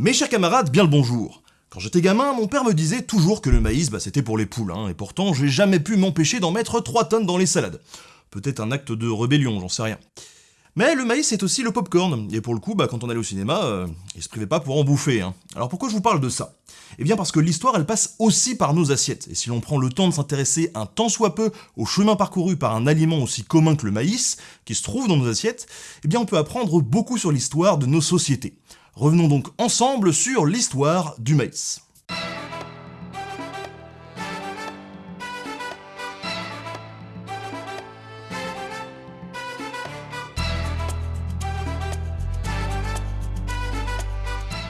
Mes chers camarades, bien le bonjour. Quand j'étais gamin, mon père me disait toujours que le maïs, bah, c'était pour les poules, hein, et pourtant j'ai jamais pu m'empêcher d'en mettre 3 tonnes dans les salades. Peut-être un acte de rébellion, j'en sais rien. Mais le maïs c'est aussi le popcorn, et pour le coup, bah, quand on allait au cinéma, euh, il se privait pas pour en bouffer. Hein. Alors pourquoi je vous parle de ça? Eh bien parce que l'histoire elle passe aussi par nos assiettes, et si l'on prend le temps de s'intéresser un tant soit peu au chemin parcouru par un aliment aussi commun que le maïs, qui se trouve dans nos assiettes, eh bien on peut apprendre beaucoup sur l'histoire de nos sociétés. Revenons donc ensemble sur l'histoire du maïs.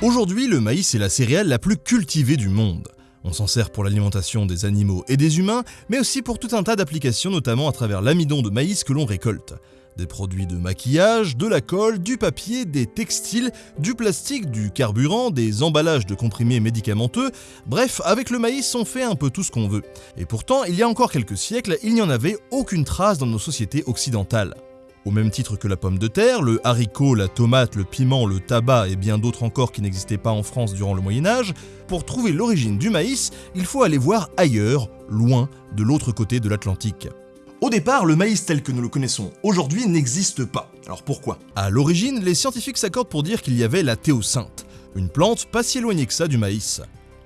Aujourd'hui, le maïs est la céréale la plus cultivée du monde. On s'en sert pour l'alimentation des animaux et des humains, mais aussi pour tout un tas d'applications, notamment à travers l'amidon de maïs que l'on récolte. Des produits de maquillage, de la colle, du papier, des textiles, du plastique, du carburant, des emballages de comprimés médicamenteux, bref, avec le maïs on fait un peu tout ce qu'on veut. Et pourtant, il y a encore quelques siècles, il n'y en avait aucune trace dans nos sociétés occidentales. Au même titre que la pomme de terre, le haricot, la tomate, le piment, le tabac et bien d'autres encore qui n'existaient pas en France durant le Moyen Âge, pour trouver l'origine du maïs, il faut aller voir ailleurs, loin, de l'autre côté de l'Atlantique. Au départ, le maïs tel que nous le connaissons aujourd'hui n'existe pas. Alors pourquoi? À l'origine, les scientifiques s'accordent pour dire qu'il y avait la théocinthe, une plante pas si éloignée que ça du maïs.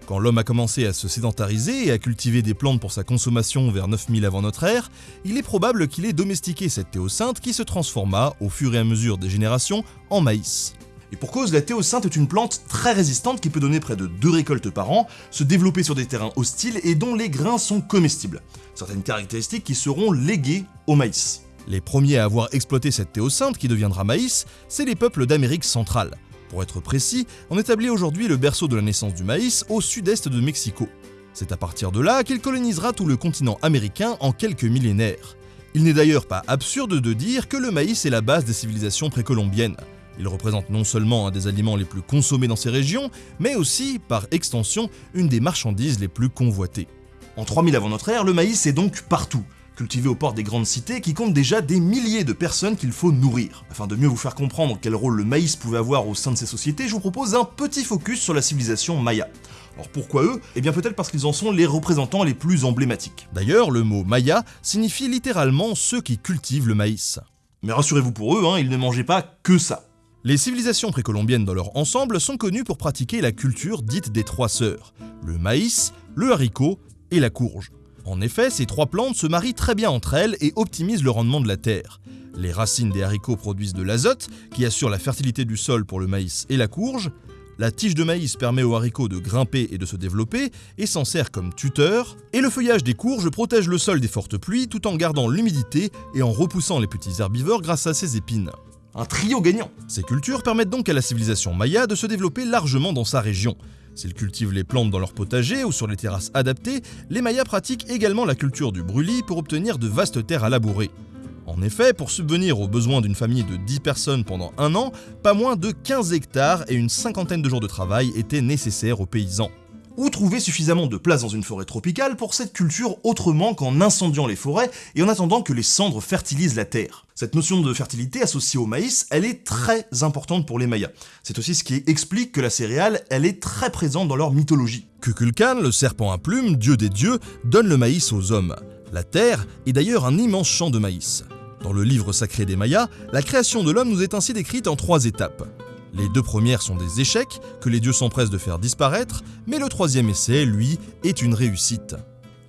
Quand l'homme a commencé à se sédentariser et à cultiver des plantes pour sa consommation vers 9000 avant notre ère, il est probable qu'il ait domestiqué cette théocinthe qui se transforma, au fur et à mesure des générations, en maïs. Et pour cause, la théocinthe est une plante très résistante qui peut donner près de 2 récoltes par an, se développer sur des terrains hostiles et dont les grains sont comestibles. Certaines caractéristiques qui seront léguées au maïs. Les premiers à avoir exploité cette théocinthe qui deviendra maïs, c'est les peuples d'Amérique centrale. Pour être précis, on établit aujourd'hui le berceau de la naissance du maïs au sud-est de Mexico. C'est à partir de là qu'il colonisera tout le continent américain en quelques millénaires. Il n'est d'ailleurs pas absurde de dire que le maïs est la base des civilisations précolombiennes. Il représente non seulement un des aliments les plus consommés dans ces régions, mais aussi, par extension, une des marchandises les plus convoitées. En 3000 avant notre ère, le maïs est donc partout, cultivé aux portes des grandes cités qui comptent déjà des milliers de personnes qu'il faut nourrir. Afin de mieux vous faire comprendre quel rôle le maïs pouvait avoir au sein de ces sociétés, je vous propose un petit focus sur la civilisation maya. Alors pourquoi eux? Eh bien peut-être parce qu'ils en sont les représentants les plus emblématiques. D'ailleurs, le mot maya signifie littéralement ceux qui cultivent le maïs. Mais rassurez-vous pour eux, hein, ils ne mangeaient pas que ça. Les civilisations précolombiennes dans leur ensemble sont connues pour pratiquer la culture dite des trois sœurs, le maïs, le haricot et la courge. En effet, ces trois plantes se marient très bien entre elles et optimisent le rendement de la terre. Les racines des haricots produisent de l'azote, qui assure la fertilité du sol pour le maïs et la courge. La tige de maïs permet aux haricots de grimper et de se développer, et s'en sert comme tuteur. Et le feuillage des courges protège le sol des fortes pluies tout en gardant l'humidité et en repoussant les petits herbivores grâce à ses épines. Un trio gagnant Ces cultures permettent donc à la civilisation maya de se développer largement dans sa région. S'ils cultivent les plantes dans leur potager ou sur les terrasses adaptées, les Mayas pratiquent également la culture du brûlis pour obtenir de vastes terres à labourer. En effet, pour subvenir aux besoins d'une famille de 10 personnes pendant un an, pas moins de 15 hectares et une cinquantaine de jours de travail étaient nécessaires aux paysans ou trouver suffisamment de place dans une forêt tropicale pour cette culture autrement qu'en incendiant les forêts et en attendant que les cendres fertilisent la terre. Cette notion de fertilité associée au maïs, elle est très importante pour les Mayas. C'est aussi ce qui explique que la céréale, elle est très présente dans leur mythologie. Kukulkan, le serpent à plumes, dieu des dieux, donne le maïs aux hommes. La terre est d'ailleurs un immense champ de maïs. Dans le livre sacré des Mayas, la création de l'homme nous est ainsi décrite en trois étapes. Les deux premières sont des échecs, que les dieux s'empressent de faire disparaître, mais le troisième essai, lui, est une réussite.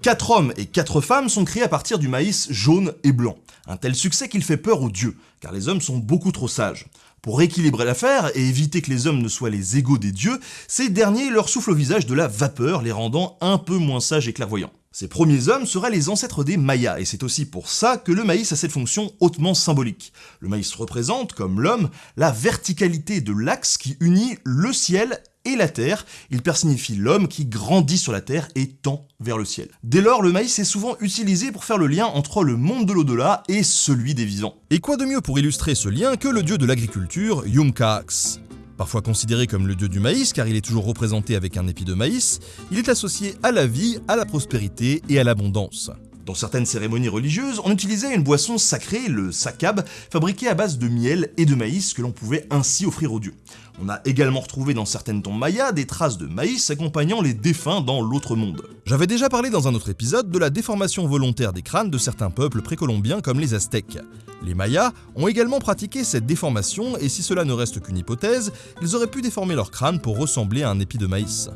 Quatre hommes et quatre femmes sont créés à partir du maïs jaune et blanc. Un tel succès qu'il fait peur aux dieux, car les hommes sont beaucoup trop sages. Pour rééquilibrer l'affaire et éviter que les hommes ne soient les égaux des dieux, ces derniers leur soufflent au visage de la vapeur, les rendant un peu moins sages et clairvoyants. Ces premiers hommes seraient les ancêtres des Mayas, et c'est aussi pour ça que le maïs a cette fonction hautement symbolique. Le maïs représente, comme l'homme, la verticalité de l'axe qui unit le ciel et la terre, il personnifie l'homme qui grandit sur la terre et tend vers le ciel. Dès lors, le maïs est souvent utilisé pour faire le lien entre le monde de l'au-delà et celui des vivants. Et quoi de mieux pour illustrer ce lien que le dieu de l'agriculture, Yumkax Parfois considéré comme le dieu du maïs car il est toujours représenté avec un épi de maïs, il est associé à la vie, à la prospérité et à l'abondance. Dans certaines cérémonies religieuses, on utilisait une boisson sacrée, le sakab, fabriquée à base de miel et de maïs que l'on pouvait ainsi offrir aux dieux. On a également retrouvé dans certaines tombes mayas des traces de maïs accompagnant les défunts dans l'autre monde. J'avais déjà parlé dans un autre épisode de la déformation volontaire des crânes de certains peuples précolombiens comme les Aztèques. Les Mayas ont également pratiqué cette déformation et si cela ne reste qu'une hypothèse, ils auraient pu déformer leur crâne pour ressembler à un épi de maïs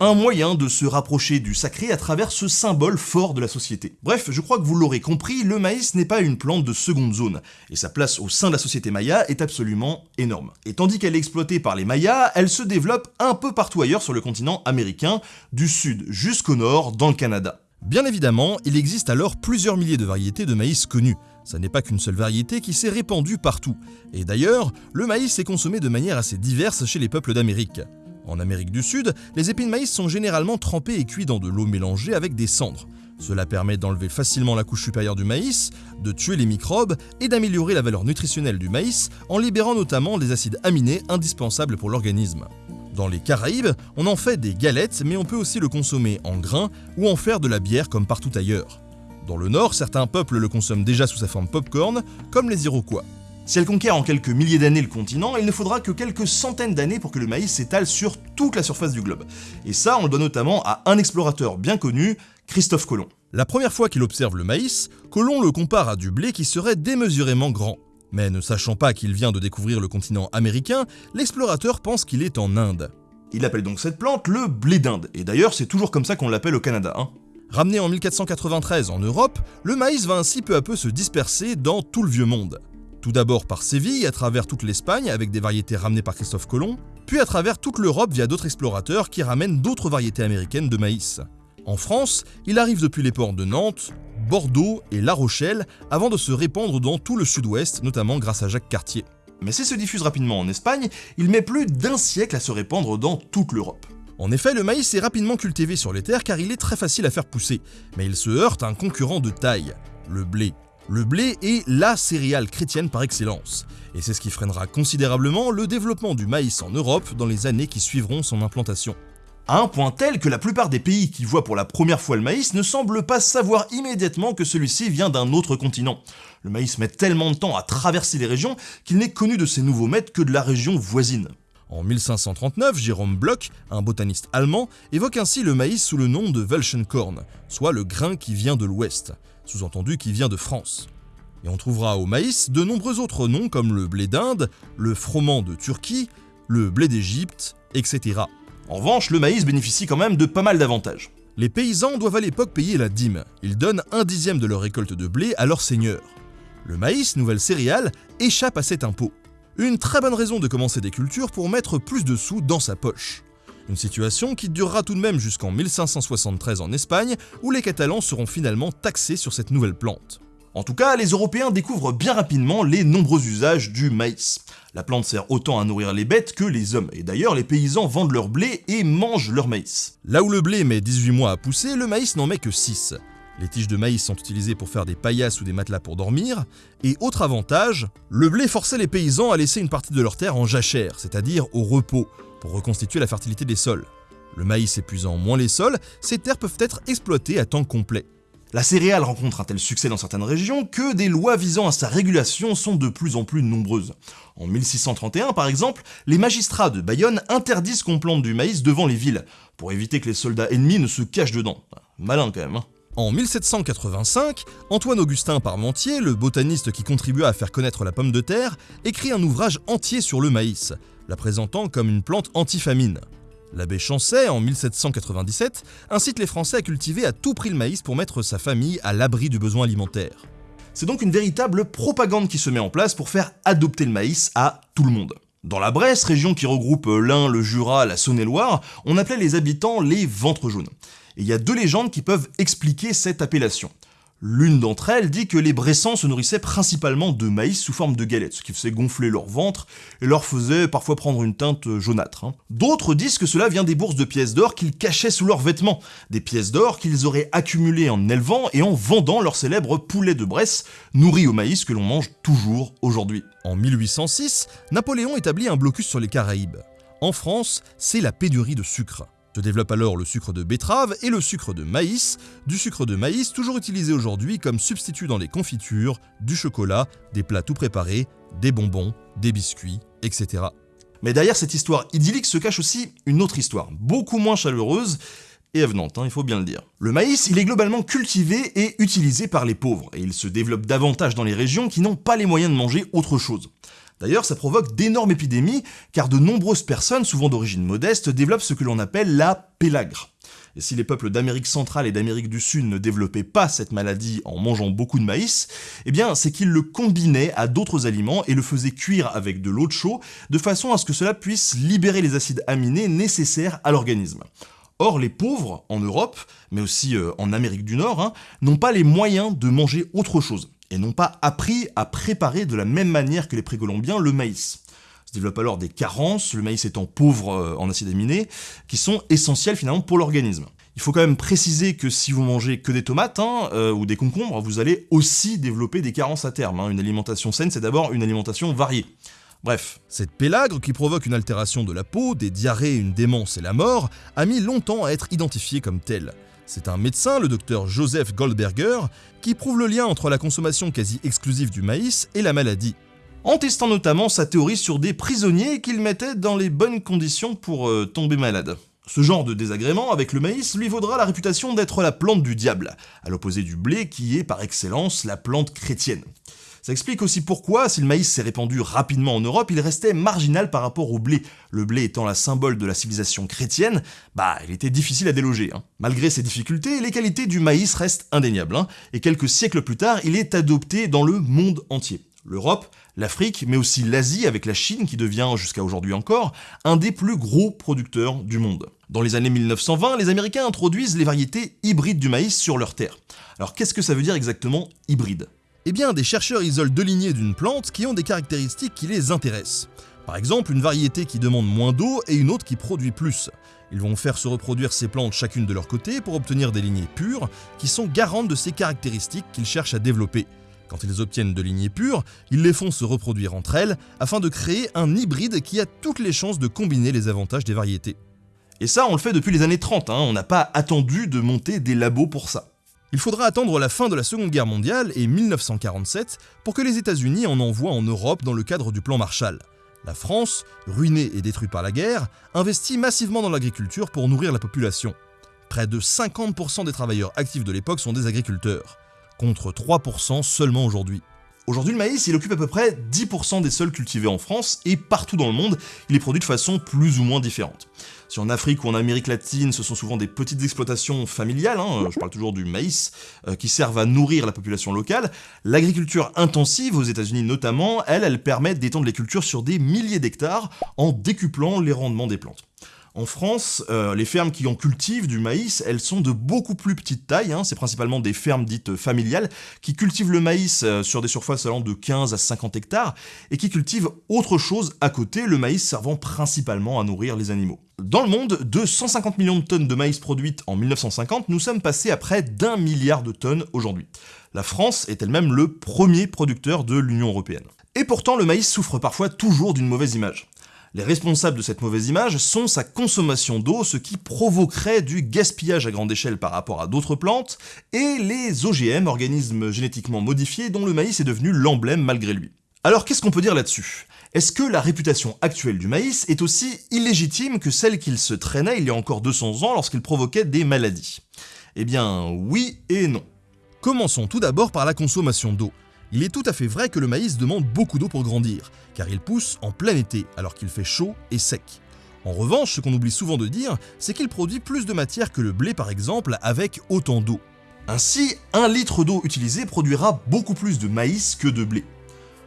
un moyen de se rapprocher du sacré à travers ce symbole fort de la société. Bref, je crois que vous l'aurez compris, le maïs n'est pas une plante de seconde zone, et sa place au sein de la société maya est absolument énorme. Et tandis qu'elle est exploitée par les mayas, elle se développe un peu partout ailleurs sur le continent américain, du sud jusqu'au nord, dans le Canada. Bien évidemment, il existe alors plusieurs milliers de variétés de maïs connues. Ça n'est pas qu'une seule variété qui s'est répandue partout. Et d'ailleurs, le maïs est consommé de manière assez diverse chez les peuples d'Amérique. En Amérique du Sud, les épis de maïs sont généralement trempés et cuits dans de l'eau mélangée avec des cendres. Cela permet d'enlever facilement la couche supérieure du maïs, de tuer les microbes et d'améliorer la valeur nutritionnelle du maïs en libérant notamment les acides aminés indispensables pour l'organisme. Dans les Caraïbes, on en fait des galettes, mais on peut aussi le consommer en grains ou en faire de la bière comme partout ailleurs. Dans le nord, certains peuples le consomment déjà sous sa forme popcorn, comme les Iroquois. Si elle conquiert en quelques milliers d'années le continent, il ne faudra que quelques centaines d'années pour que le maïs s'étale sur toute la surface du globe. Et ça, on le doit notamment à un explorateur bien connu, Christophe Colomb. La première fois qu'il observe le maïs, Colomb le compare à du blé qui serait démesurément grand. Mais ne sachant pas qu'il vient de découvrir le continent américain, l'explorateur pense qu'il est en Inde. Il appelle donc cette plante le blé d'Inde, et d'ailleurs c'est toujours comme ça qu'on l'appelle au Canada. Hein. Ramené en 1493 en Europe, le maïs va ainsi peu à peu se disperser dans tout le vieux monde. Tout d'abord par Séville, à travers toute l'Espagne avec des variétés ramenées par Christophe Colomb, puis à travers toute l'Europe via d'autres explorateurs qui ramènent d'autres variétés américaines de maïs. En France, il arrive depuis les ports de Nantes, Bordeaux et La Rochelle avant de se répandre dans tout le sud-ouest, notamment grâce à Jacques Cartier. Mais s'il se diffuse rapidement en Espagne, il met plus d'un siècle à se répandre dans toute l'Europe. En effet, le maïs est rapidement cultivé sur les terres car il est très facile à faire pousser, mais il se heurte à un concurrent de taille, le blé. Le blé est la céréale chrétienne par excellence, et c'est ce qui freinera considérablement le développement du maïs en Europe dans les années qui suivront son implantation. À un point tel que la plupart des pays qui voient pour la première fois le maïs ne semblent pas savoir immédiatement que celui-ci vient d'un autre continent. Le maïs met tellement de temps à traverser les régions qu'il n'est connu de ses nouveaux maîtres que de la région voisine. En 1539, Jérôme Bloch, un botaniste allemand, évoque ainsi le maïs sous le nom de Welschenkorn, soit le grain qui vient de l'ouest sous-entendu qui vient de France. Et on trouvera au maïs de nombreux autres noms comme le blé d'Inde, le froment de Turquie, le blé d'Égypte, etc. En revanche, le maïs bénéficie quand même de pas mal d'avantages. Les paysans doivent à l'époque payer la dîme. Ils donnent un dixième de leur récolte de blé à leur seigneur. Le maïs, nouvelle céréale, échappe à cet impôt. Une très bonne raison de commencer des cultures pour mettre plus de sous dans sa poche. Une situation qui durera tout de même jusqu'en 1573 en Espagne, où les Catalans seront finalement taxés sur cette nouvelle plante. En tout cas, les Européens découvrent bien rapidement les nombreux usages du maïs. La plante sert autant à nourrir les bêtes que les hommes, et d'ailleurs les paysans vendent leur blé et mangent leur maïs. Là où le blé met 18 mois à pousser, le maïs n'en met que 6. Les tiges de maïs sont utilisées pour faire des paillasses ou des matelas pour dormir, et autre avantage, le blé forçait les paysans à laisser une partie de leur terre en jachère, c'est-à-dire au repos, pour reconstituer la fertilité des sols. Le maïs épuisant moins les sols, ces terres peuvent être exploitées à temps complet. La céréale rencontre un tel succès dans certaines régions que des lois visant à sa régulation sont de plus en plus nombreuses. En 1631 par exemple, les magistrats de Bayonne interdisent qu'on plante du maïs devant les villes, pour éviter que les soldats ennemis ne se cachent dedans. Malin quand même. Hein. En 1785, Antoine-Augustin Parmentier, le botaniste qui contribua à faire connaître la pomme de terre, écrit un ouvrage entier sur le maïs, la présentant comme une plante antifamine. L'abbé Chancet, en 1797, incite les Français à cultiver à tout prix le maïs pour mettre sa famille à l'abri du besoin alimentaire. C'est donc une véritable propagande qui se met en place pour faire adopter le maïs à tout le monde. Dans la Bresse, région qui regroupe l'Ain, le Jura, la Saône-et-Loire, on appelait les habitants les ventres jaunes. Et il y a deux légendes qui peuvent expliquer cette appellation. L'une d'entre elles dit que les Bressans se nourrissaient principalement de maïs sous forme de galettes, ce qui faisait gonfler leur ventre et leur faisait parfois prendre une teinte jaunâtre. Hein. D'autres disent que cela vient des bourses de pièces d'or qu'ils cachaient sous leurs vêtements, des pièces d'or qu'ils auraient accumulées en élevant et en vendant leur célèbre poulet de Bresse, nourri au maïs que l'on mange toujours aujourd'hui. En 1806, Napoléon établit un blocus sur les Caraïbes. En France, c'est la pénurie de sucre. Se développe alors le sucre de betterave et le sucre de maïs, du sucre de maïs toujours utilisé aujourd'hui comme substitut dans les confitures, du chocolat, des plats tout préparés, des bonbons, des biscuits, etc. Mais derrière cette histoire idyllique se cache aussi une autre histoire, beaucoup moins chaleureuse et avenante, hein, il faut bien le dire. Le maïs, il est globalement cultivé et utilisé par les pauvres, et il se développe davantage dans les régions qui n'ont pas les moyens de manger autre chose. D'ailleurs, ça provoque d'énormes épidémies, car de nombreuses personnes, souvent d'origine modeste, développent ce que l'on appelle la pélagre. Et si les peuples d'Amérique centrale et d'Amérique du Sud ne développaient pas cette maladie en mangeant beaucoup de maïs, eh bien c'est qu'ils le combinaient à d'autres aliments et le faisaient cuire avec de l'eau de chaud, de façon à ce que cela puisse libérer les acides aminés nécessaires à l'organisme. Or, les pauvres, en Europe, mais aussi euh, en Amérique du Nord, hein, n'ont pas les moyens de manger autre chose, et n'ont pas appris à préparer de la même manière que les précolombiens le maïs. Se développent alors des carences, le maïs étant pauvre euh, en acides aminés, qui sont essentiels finalement pour l'organisme. Il faut quand même préciser que si vous mangez que des tomates hein, euh, ou des concombres, vous allez aussi développer des carences à terme. Hein. Une alimentation saine, c'est d'abord une alimentation variée. Bref, cette pélagre qui provoque une altération de la peau, des diarrhées, une démence et la mort, a mis longtemps à être identifiée comme telle. C'est un médecin, le docteur Joseph Goldberger, qui prouve le lien entre la consommation quasi exclusive du maïs et la maladie. En testant notamment sa théorie sur des prisonniers qu'il mettait dans les bonnes conditions pour euh, tomber malade. Ce genre de désagrément avec le maïs lui vaudra la réputation d'être la plante du diable, à l'opposé du blé qui est par excellence la plante chrétienne. Ça explique aussi pourquoi, si le maïs s'est répandu rapidement en Europe, il restait marginal par rapport au blé. Le blé étant la symbole de la civilisation chrétienne, bah il était difficile à déloger. Hein. Malgré ces difficultés, les qualités du maïs restent indéniables, hein. et quelques siècles plus tard, il est adopté dans le monde entier. L'Europe, l'Afrique, mais aussi l'Asie avec la Chine qui devient jusqu'à aujourd'hui encore un des plus gros producteurs du monde. Dans les années 1920, les Américains introduisent les variétés hybrides du maïs sur leurs terres. Alors qu'est-ce que ça veut dire exactement hybride? Eh bien, des chercheurs isolent deux lignées d'une plante qui ont des caractéristiques qui les intéressent. Par exemple, une variété qui demande moins d'eau et une autre qui produit plus. Ils vont faire se reproduire ces plantes chacune de leur côté pour obtenir des lignées pures qui sont garantes de ces caractéristiques qu'ils cherchent à développer. Quand ils obtiennent de lignées pures, ils les font se reproduire entre elles afin de créer un hybride qui a toutes les chances de combiner les avantages des variétés. Et ça, on le fait depuis les années 30, hein. on n'a pas attendu de monter des labos pour ça. Il faudra attendre la fin de la Seconde Guerre mondiale et 1947 pour que les États-Unis en envoient en Europe dans le cadre du plan Marshall. La France, ruinée et détruite par la guerre, investit massivement dans l'agriculture pour nourrir la population. Près de 50% des travailleurs actifs de l'époque sont des agriculteurs, contre 3% seulement aujourd'hui. Aujourd'hui, le maïs, il occupe à peu près 10% des sols cultivés en France et partout dans le monde, il est produit de façon plus ou moins différente. Si en Afrique ou en Amérique latine, ce sont souvent des petites exploitations familiales, hein, je parle toujours du maïs, euh, qui servent à nourrir la population locale, l'agriculture intensive, aux États-Unis notamment, elle, elle permet d'étendre les cultures sur des milliers d'hectares en décuplant les rendements des plantes. En France, euh, les fermes qui en cultivent du maïs, elles sont de beaucoup plus petite taille, hein. c'est principalement des fermes dites familiales, qui cultivent le maïs euh, sur des surfaces allant de 15 à 50 hectares, et qui cultivent autre chose à côté, le maïs servant principalement à nourrir les animaux. Dans le monde, de 150 millions de tonnes de maïs produites en 1950, nous sommes passés à près d'un milliard de tonnes aujourd'hui. La France est elle-même le premier producteur de l'Union Européenne. Et pourtant, le maïs souffre parfois toujours d'une mauvaise image. Les responsables de cette mauvaise image sont sa consommation d'eau, ce qui provoquerait du gaspillage à grande échelle par rapport à d'autres plantes, et les OGM, organismes génétiquement modifiés, dont le maïs est devenu l'emblème malgré lui. Alors qu'est-ce qu'on peut dire là-dessus? Est-ce que la réputation actuelle du maïs est aussi illégitime que celle qu'il se traînait il y a encore 200 ans lorsqu'il provoquait des maladies? Eh bien oui et non. Commençons tout d'abord par la consommation d'eau. Il est tout à fait vrai que le maïs demande beaucoup d'eau pour grandir, car il pousse en plein été alors qu'il fait chaud et sec. En revanche, ce qu'on oublie souvent de dire, c'est qu'il produit plus de matière que le blé par exemple avec autant d'eau. Ainsi, un litre d'eau utilisé produira beaucoup plus de maïs que de blé.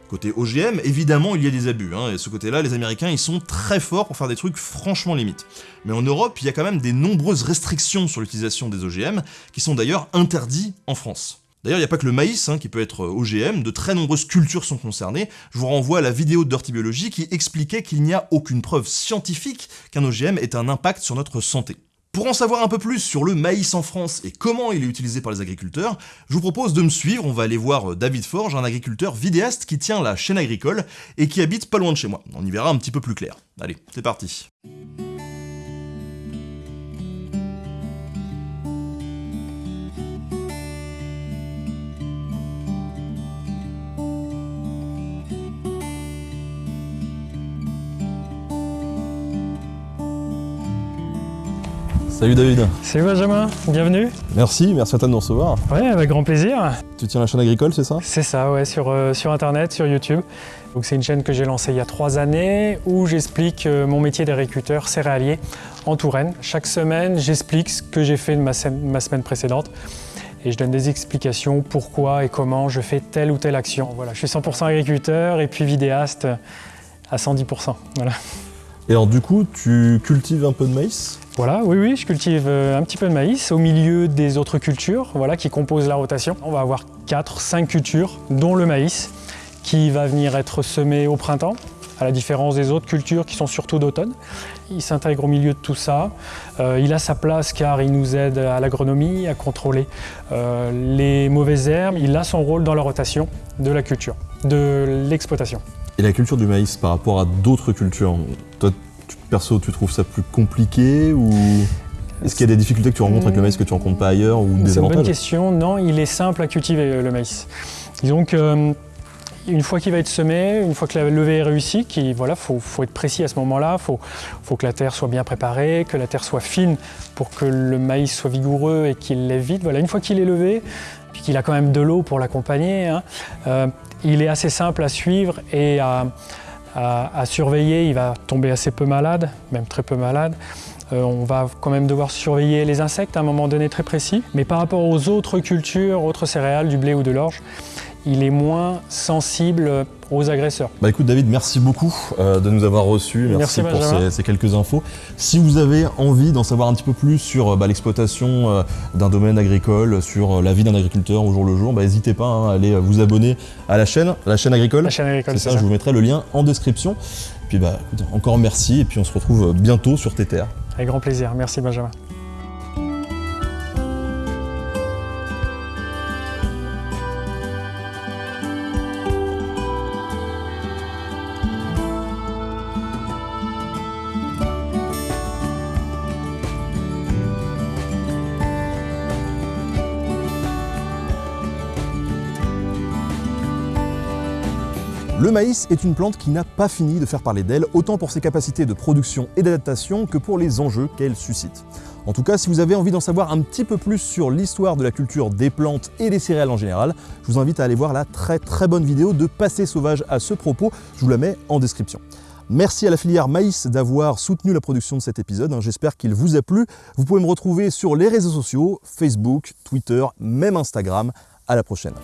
Côté OGM, évidemment, il y a des abus, hein, et ce côté-là, les Américains, ils sont très forts pour faire des trucs franchement limites. Mais en Europe, il y a quand même des nombreuses restrictions sur l'utilisation des OGM, qui sont d'ailleurs interdits en France. D'ailleurs, il n'y a pas que le maïs hein, qui peut être OGM, de très nombreuses cultures sont concernées. Je vous renvoie à la vidéo de Dirty qui expliquait qu'il n'y a aucune preuve scientifique qu'un OGM ait un impact sur notre santé. Pour en savoir un peu plus sur le maïs en France et comment il est utilisé par les agriculteurs, je vous propose de me suivre, on va aller voir David Forge, un agriculteur vidéaste qui tient la chaîne agricole et qui habite pas loin de chez moi. On y verra un petit peu plus clair. Allez, c'est parti Salut David. Salut Benjamin, bienvenue. Merci, merci à toi de nous recevoir. Ouais, avec grand plaisir. Tu tiens la chaîne agricole, c'est ça? C'est ça, ouais, sur, euh, sur internet, sur YouTube. Donc c'est une chaîne que j'ai lancée il y a trois années où j'explique euh, mon métier d'agriculteur céréalier en Touraine. Chaque semaine, j'explique ce que j'ai fait de ma, ma semaine précédente et je donne des explications pourquoi et comment je fais telle ou telle action. Voilà, je suis 100% agriculteur et puis vidéaste à 110%. Voilà. Et alors du coup, tu cultives un peu de maïs? Voilà, oui, oui, je cultive euh, un petit peu de maïs au milieu des autres cultures voilà, qui composent la rotation. On va avoir 4-5 cultures, dont le maïs, qui va venir être semé au printemps, à la différence des autres cultures qui sont surtout d'automne. Il s'intègre au milieu de tout ça. Euh, il a sa place car il nous aide à l'agronomie, à contrôler euh, les mauvaises herbes. Il a son rôle dans la rotation de la culture, de l'exploitation. Et la culture du maïs par rapport à d'autres cultures, toi, perso, tu trouves ça plus compliqué ou est-ce qu'il y a des difficultés que tu rencontres avec le maïs que tu ne rencontres pas ailleurs ou des C'est une bonne question. Non, il est simple à cultiver euh, le maïs. Disons que euh, une fois qu'il va être semé, une fois que la levée est réussie, il voilà, faut, être précis à ce moment-là, il faut, faut, que la terre soit bien préparée, que la terre soit fine pour que le maïs soit vigoureux et qu'il lève vite. Voilà, une fois qu'il est levé, puis qu'il a quand même de l'eau pour l'accompagner, hein, euh, il est assez simple à suivre et à, surveiller. Il va tomber assez peu malade, même très peu malade. Euh, on va quand même devoir surveiller les insectes à un moment donné très précis. Mais par rapport aux autres cultures, autres céréales, du blé ou de l'orge, il est moins sensible aux agresseurs. Bah écoute David, merci beaucoup euh, de nous avoir reçus, merci, pour ces, quelques infos. Si vous avez envie d'en savoir un petit peu plus sur euh, bah, l'exploitation euh, d'un domaine agricole, sur la vie d'un agriculteur au jour le jour, bah, n'hésitez pas hein, à aller vous abonner à la chaîne, la chaîne agricole. La chaîne agricole, c'est ça, ça, je vous mettrai le lien en description. Puis bah encore merci et puis on se retrouve bientôt sur tes terres. Avec grand plaisir, merci Benjamin. Le maïs est une plante qui n'a pas fini de faire parler d'elle, autant pour ses capacités de production et d'adaptation que pour les enjeux qu'elle suscite. En tout cas, si vous avez envie d'en savoir un petit peu plus sur l'histoire de la culture des plantes et des céréales en général, je vous invite à aller voir la très très bonne vidéo de Passé sauvage à ce propos, je vous la mets en description. Merci à la filière maïs d'avoir soutenu la production de cet épisode, hein. j'espère qu'il vous a plu. Vous pouvez me retrouver sur les réseaux sociaux, Facebook, Twitter, même Instagram. À la prochaine.